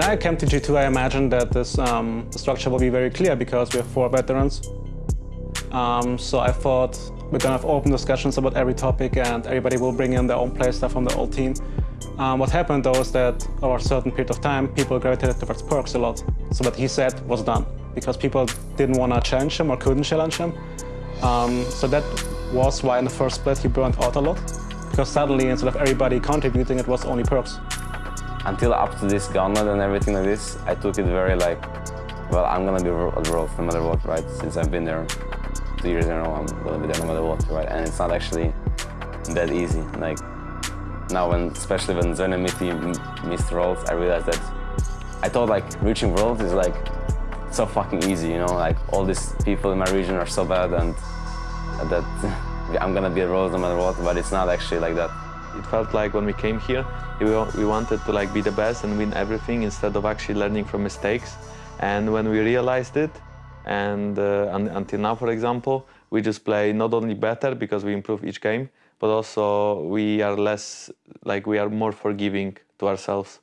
I came to G2, I imagined that this um, structure will be very clear because we have four veterans. Um, so I thought we're gonna have open discussions about every topic and everybody will bring in their own play stuff from the old team. Um, what happened though is that over a certain period of time, people gravitated towards Perkz a lot. So what he said was done because people didn't want to challenge him or couldn't challenge him. Um, so that was why in the first split he burned out a lot because suddenly instead of everybody contributing, it was only Perkz. Until up to this gauntlet and everything like this, I took it very like, well, I'm gonna be at World no matter what, right? Since I've been there two years in a row, I'm gonna be there no matter what, right? And it's not actually that easy. Like now, when especially when Zven and Mithy missed Worlds, I realized that I thought like reaching Worlds is like so fucking easy, you know? Like all these people in my region are so bad and that I'm gonna be at Worlds no matter what, but it's not actually like that. It felt like when we came here, we wanted to like be the best and win everything instead of actually learning from mistakes. And when we realized it, and uh, until now, for example, we just play not only better because we improve each game, but also we are less, like we are more forgiving to ourselves.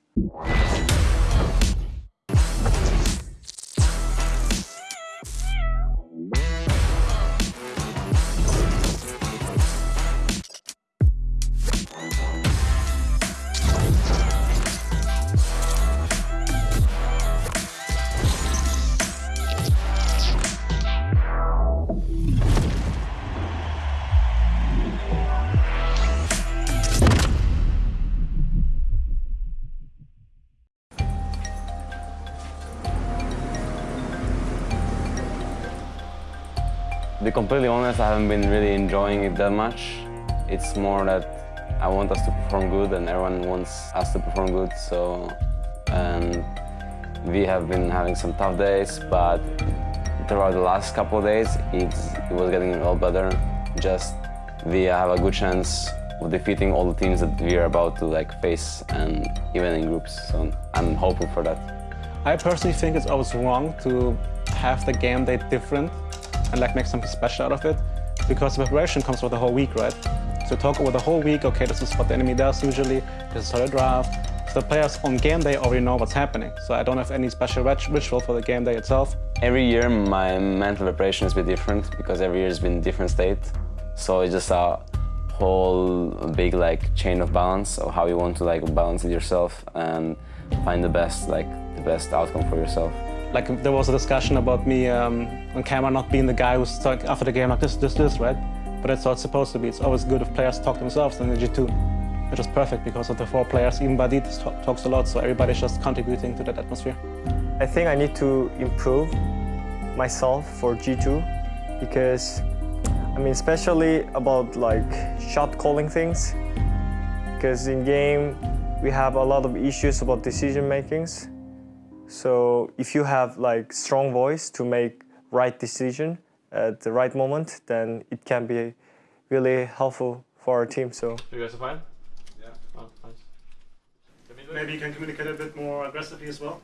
To be completely honest, I haven't been really enjoying it that much. It's more that I want us to perform good and everyone wants us to perform good, so... And we have been having some tough days, but throughout the last couple of days, it was getting a lot better. Just we have a good chance of defeating all the teams that we are about to like face and even in groups, so I'm hopeful for that. I personally think it's always wrong to have the game day different and like make something special out of it because the preparation comes for the whole week, right? So talk over the whole week, okay, this is what the enemy does usually, this is how they draft. So the players on game day already know what's happening. So I don't have any special ritual for the game day itself. Every year my mental preparation has been different because every year has been different state. So it's just a whole big like chain of balance of how you want to like balance it yourself and find the best like the best outcome for yourself. Like there was a discussion about me um, on camera not being the guy who's like after the game like this, this, this, right? But that's how it's supposed to be. It's always good if players talk themselves in the G2. Which is perfect because of the four players, even Wadid talks a lot, so everybody's just contributing to that atmosphere. I think I need to improve myself for G2 because, I mean, especially about like shot calling things. Because in game, we have a lot of issues about decision makings. So if you have like strong voice to make right decision at the right moment, then it can be really helpful for our team. So you guys are fine? Yeah. Oh, nice. Maybe you can communicate a bit more aggressively as well.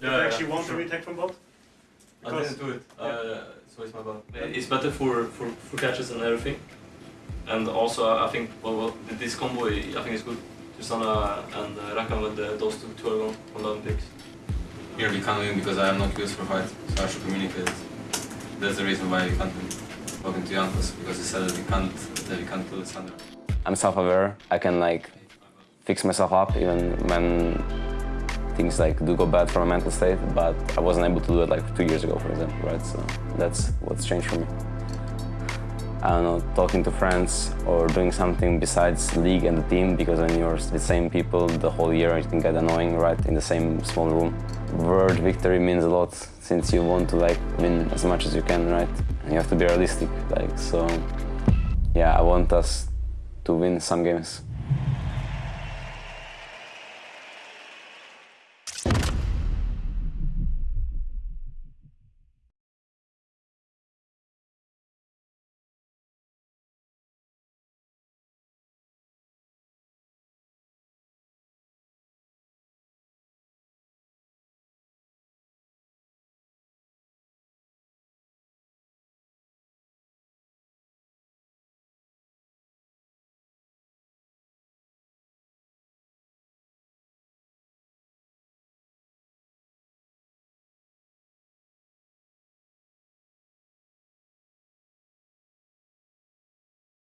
Yeah, if you yeah, actually want sure. to retake from bot. I Because- didn't do it, Yeah. uh, so it's my bad. It's better for, for, for catches and everything. And also, I think well, well, this combo, I think is good. Susanna and uh, Rakan with the, those two, two are on, on the Olympics. Here we can't win because I am not used for fight, so I should communicate. That's the reason why we can't win. Talking to Jankos because he said that we can't that we can't kill Alexander. I'm self-aware. I can like fix myself up even when things like do go bad for my mental state, but I wasn't able to do it like two years ago, for example, right? So that's what's changed for me. I don't know, talking to friends or doing something besides league and the team because when you're the same people the whole year it can get annoying, right? In the same small room. Word victory means a lot since you want to like win as much as you can, right? And you have to be realistic, like so. Yeah, I want us to win some games.